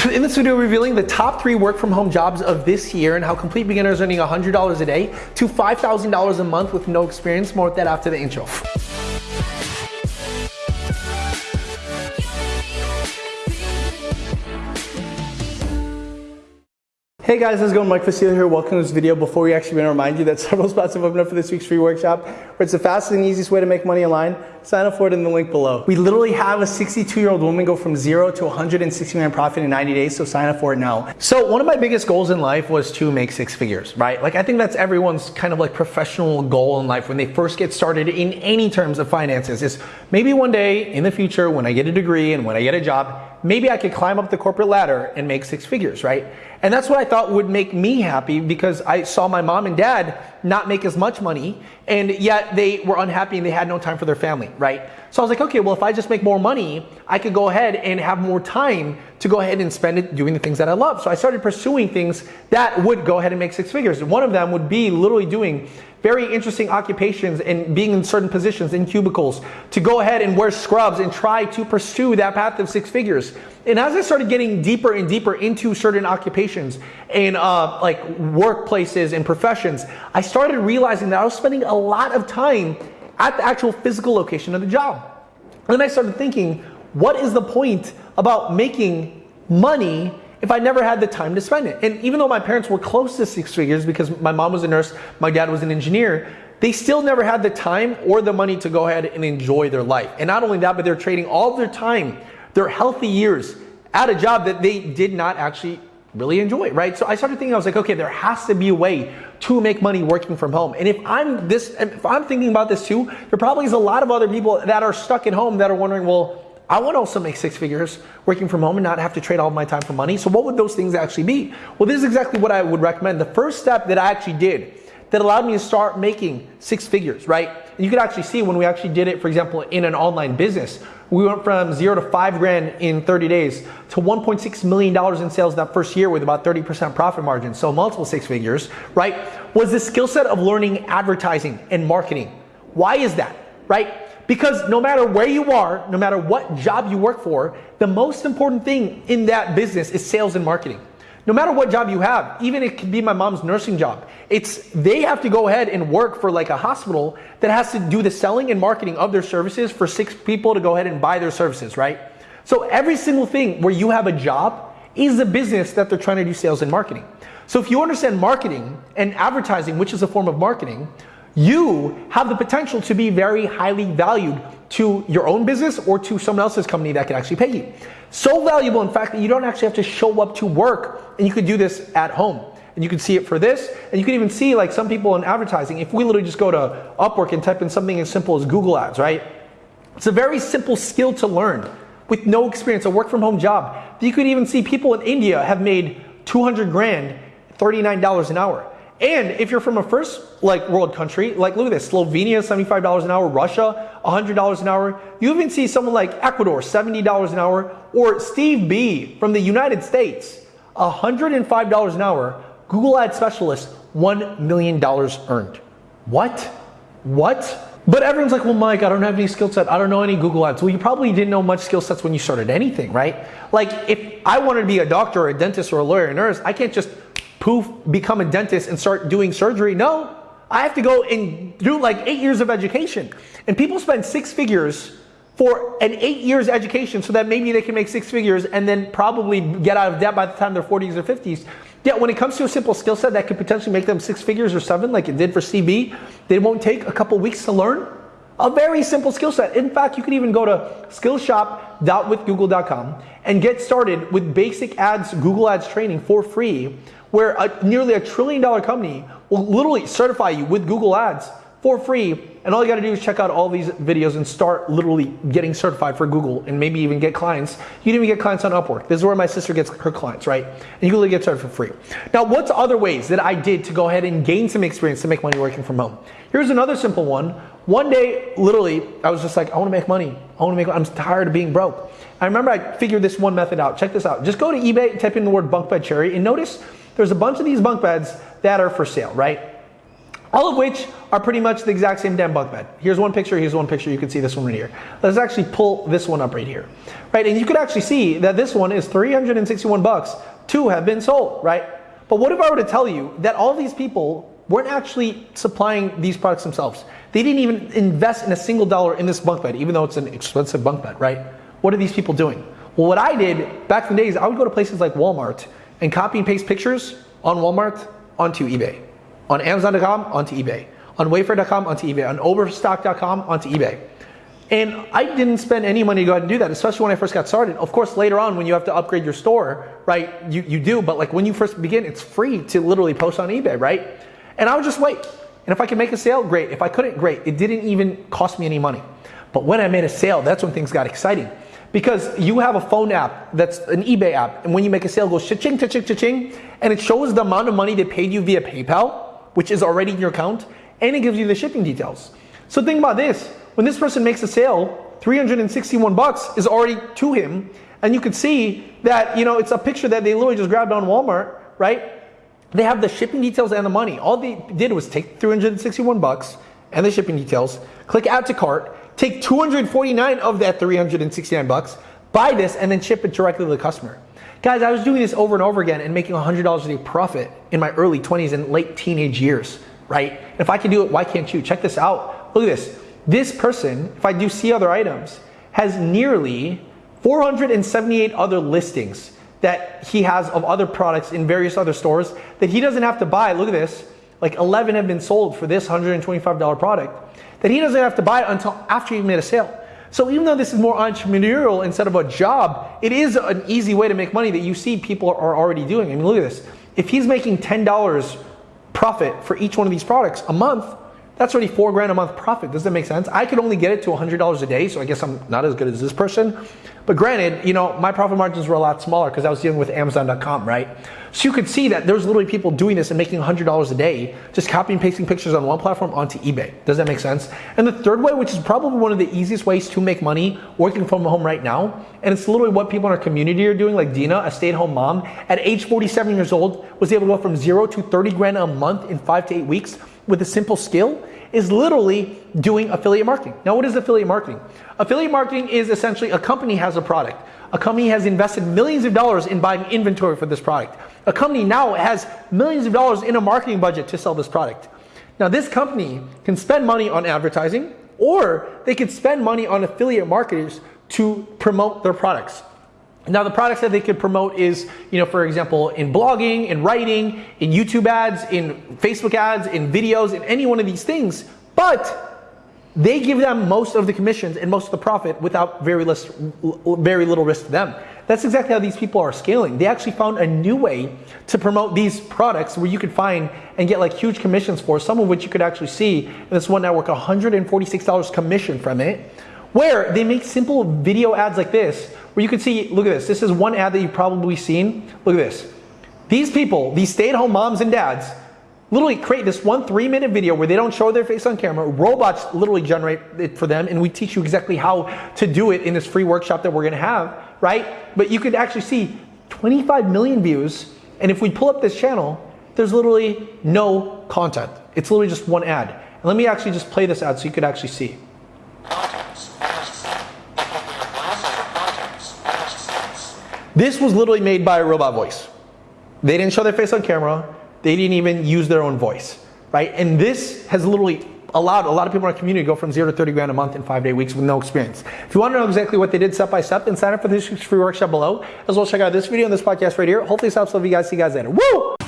In this video, revealing the top three work from home jobs of this year and how complete beginners earning $100 a day to $5,000 a month with no experience. More with that after the intro. Hey guys, how's it going? Mike Vestil here. Welcome to this video. Before we actually want to remind you that several spots have opened up for this week's free workshop, where it's the fastest and easiest way to make money online. Sign up for it in the link below. We literally have a 62-year-old woman go from zero to 160 million profit in 90 days, so sign up for it now. So one of my biggest goals in life was to make six figures, right? Like I think that's everyone's kind of like professional goal in life when they first get started in any terms of finances is maybe one day in the future when I get a degree and when I get a job, maybe I could climb up the corporate ladder and make six figures, right? And that's what I thought would make me happy because I saw my mom and dad not make as much money and yet they were unhappy and they had no time for their family, right? So I was like, okay, well, if I just make more money, I could go ahead and have more time to go ahead and spend it doing the things that I love. So I started pursuing things that would go ahead and make six figures. One of them would be literally doing very interesting occupations and being in certain positions in cubicles to go ahead and wear scrubs and try to pursue that path of six figures. And as I started getting deeper and deeper into certain occupations and uh, like workplaces and professions, I started realizing that I was spending a lot of time at the actual physical location of the job. And then I started thinking, what is the point about making money if I never had the time to spend it. And even though my parents were close to six figures because my mom was a nurse, my dad was an engineer, they still never had the time or the money to go ahead and enjoy their life. And not only that, but they're trading all their time, their healthy years at a job that they did not actually really enjoy, right? So I started thinking, I was like, okay, there has to be a way to make money working from home. And if I'm this, if I'm thinking about this too, there probably is a lot of other people that are stuck at home that are wondering, well, I want to also make six figures working from home and not have to trade all my time for money. So what would those things actually be? Well, this is exactly what I would recommend. The first step that I actually did that allowed me to start making six figures, right? And you could actually see when we actually did it, for example, in an online business, we went from zero to five grand in 30 days to $1.6 million in sales that first year with about 30% profit margin. So multiple six figures, right? Was the skill set of learning advertising and marketing. Why is that, right? Because no matter where you are, no matter what job you work for, the most important thing in that business is sales and marketing. No matter what job you have, even it could be my mom's nursing job, it's they have to go ahead and work for like a hospital that has to do the selling and marketing of their services for six people to go ahead and buy their services, right? So every single thing where you have a job is a business that they're trying to do sales and marketing. So if you understand marketing and advertising, which is a form of marketing, you have the potential to be very highly valued to your own business or to someone else's company that can actually pay you. So valuable, in fact, that you don't actually have to show up to work and you could do this at home. And you can see it for this, and you can even see like some people in advertising, if we literally just go to Upwork and type in something as simple as Google Ads, right? It's a very simple skill to learn with no experience, a work from home job. You could even see people in India have made 200 grand, $39 an hour. And if you're from a first like world country, like look at this, Slovenia, $75 an hour, Russia, $100 an hour. You even see someone like Ecuador, $70 an hour, or Steve B from the United States, $105 an hour, Google Ad Specialist, $1 million earned. What? What? But everyone's like, well, Mike, I don't have any skill set. I don't know any Google Ads. Well, you probably didn't know much skill sets when you started anything, right? Like, if I wanted to be a doctor or a dentist or a lawyer or a nurse, I can't just poof, become a dentist and start doing surgery. No, I have to go and do like eight years of education. And people spend six figures for an eight years education so that maybe they can make six figures and then probably get out of debt by the time they're 40s or 50s. Yeah, when it comes to a simple skill set that could potentially make them six figures or seven, like it did for CB, they won't take a couple weeks to learn. A very simple skill set. In fact, you could even go to skillshop.withgoogle.com and get started with basic ads, Google Ads training for free where a, nearly a trillion dollar company will literally certify you with Google Ads for free. And all you gotta do is check out all these videos and start literally getting certified for Google and maybe even get clients. You can even get clients on Upwork. This is where my sister gets her clients, right? And you can literally get started for free. Now, what's other ways that I did to go ahead and gain some experience to make money working from home? Here's another simple one. One day, literally, I was just like, I wanna make money. I wanna make, I'm tired of being broke. I remember I figured this one method out. Check this out. Just go to eBay, type in the word bunk bed cherry, and notice there's a bunch of these bunk beds that are for sale, right? all of which are pretty much the exact same damn bunk bed. Here's one picture, here's one picture, you can see this one right here. Let's actually pull this one up right here, right? And you could actually see that this one is 361 bucks. Two have been sold, right? But what if I were to tell you that all these people weren't actually supplying these products themselves? They didn't even invest in a single dollar in this bunk bed, even though it's an expensive bunk bed, right? What are these people doing? Well, what I did back in the days, I would go to places like Walmart and copy and paste pictures on Walmart onto eBay on Amazon.com onto eBay, on Wayfair.com onto eBay, on Overstock.com onto eBay. And I didn't spend any money to go ahead and do that, especially when I first got started. Of course, later on, when you have to upgrade your store, right, you, you do, but like when you first begin, it's free to literally post on eBay, right? And I would just wait. And if I could make a sale, great. If I couldn't, great. It didn't even cost me any money. But when I made a sale, that's when things got exciting. Because you have a phone app that's an eBay app, and when you make a sale, it goes cha-ching, cha-ching, cha-ching, and it shows the amount of money they paid you via PayPal which is already in your account, and it gives you the shipping details. So think about this. When this person makes a sale, 361 bucks is already to him, and you can see that, you know, it's a picture that they literally just grabbed on Walmart, right? They have the shipping details and the money. All they did was take 361 bucks and the shipping details, click add to cart, take 249 of that 369 bucks, buy this, and then ship it directly to the customer. Guys, I was doing this over and over again and making $100 a day profit in my early 20s and late teenage years, right? If I can do it, why can't you? Check this out. Look at this. This person, if I do see other items, has nearly 478 other listings that he has of other products in various other stores that he doesn't have to buy. Look at this. Like 11 have been sold for this $125 product that he doesn't have to buy it until after he made a sale. So even though this is more entrepreneurial instead of a job, it is an easy way to make money that you see people are already doing. I mean, look at this. If he's making $10 profit for each one of these products a month, that's already four grand a month profit. Does that make sense? I could only get it to $100 a day, so I guess I'm not as good as this person. But granted, you know, my profit margins were a lot smaller because I was dealing with Amazon.com, right? So you could see that there's literally people doing this and making $100 a day, just copying and pasting pictures on one platform onto eBay. Does that make sense? And the third way, which is probably one of the easiest ways to make money working from home right now, and it's literally what people in our community are doing, like Dina, a stay-at-home mom, at age 47 years old, was able to go from zero to 30 grand a month in five to eight weeks with a simple skill is literally doing affiliate marketing. Now, what is affiliate marketing? Affiliate marketing is essentially a company has a product. A company has invested millions of dollars in buying inventory for this product. A company now has millions of dollars in a marketing budget to sell this product. Now, this company can spend money on advertising or they could spend money on affiliate marketers to promote their products. Now the products that they could promote is, you know, for example, in blogging, in writing, in YouTube ads, in Facebook ads, in videos, in any one of these things, but they give them most of the commissions and most of the profit without very, less, very little risk to them. That's exactly how these people are scaling. They actually found a new way to promote these products where you could find and get like huge commissions for, some of which you could actually see in this one network, $146 commission from it, where they make simple video ads like this where you can see, look at this. This is one ad that you've probably seen. Look at this. These people, these stay-at-home moms and dads, literally create this one three-minute video where they don't show their face on camera. Robots literally generate it for them, and we teach you exactly how to do it in this free workshop that we're gonna have, right? But you could actually see 25 million views, and if we pull up this channel, there's literally no content. It's literally just one ad. And let me actually just play this ad so you could actually see. This was literally made by a robot voice. They didn't show their face on camera. They didn't even use their own voice, right? And this has literally allowed a lot of people in our community to go from zero to 30 grand a month in five day weeks with no experience. If you want to know exactly what they did step by step, then sign up for this free workshop below, as well as check out this video and this podcast right here. Hopefully this helps. Love you guys. See you guys later. Woo!